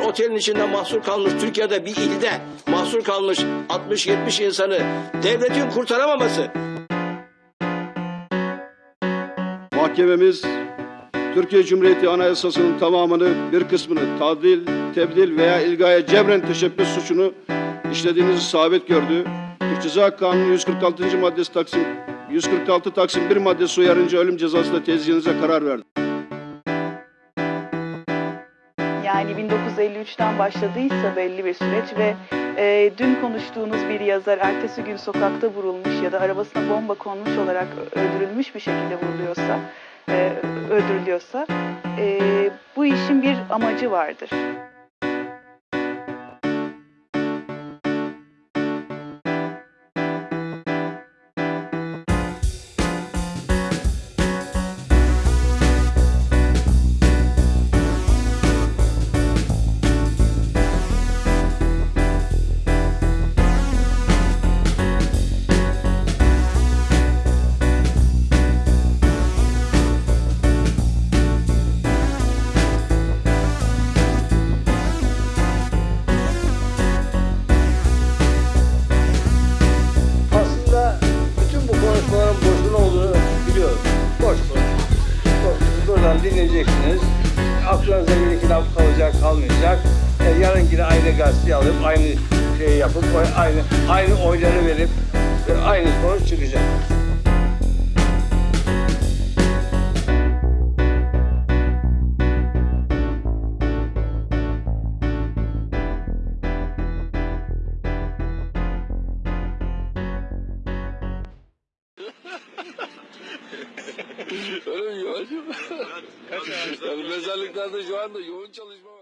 otelin içinde mahsur kalmış Türkiye'de bir ilde mahsur kalmış 60-70 insanı devletin kurtaramaması. Mahkememiz Türkiye Cumhuriyeti Anayasası'nın tamamını bir kısmını tadil, tebdil veya ilgaya cebren teşebbüs suçunu işlediğinizi sabit gördü. Türk Ceza Kanunu 146. maddesi Taksim 146 Taksim 1 maddesi uyarınca ölüm cezası da tezgahınıza karar verdi. Yani 1953'ten başladıysa belli bir süreç ve e, dün konuştuğunuz bir yazar ertesi gün sokakta vurulmuş ya da arabasına bomba konmuş olarak öldürülmüş bir şekilde vuruluyorsa, e, öldürülüyorsa e, bu işin bir amacı vardır. Aklınıza bir iki laf kalacak kalmayacak. E, yarın yine aynı gazeteyi alıp aynı şeyi yapıp aynı aynı oyları verip e, aynı sonuç çıkacak. Öyle mi Yuvacım? Mezarlıklarda şu anda yoğun çalışma.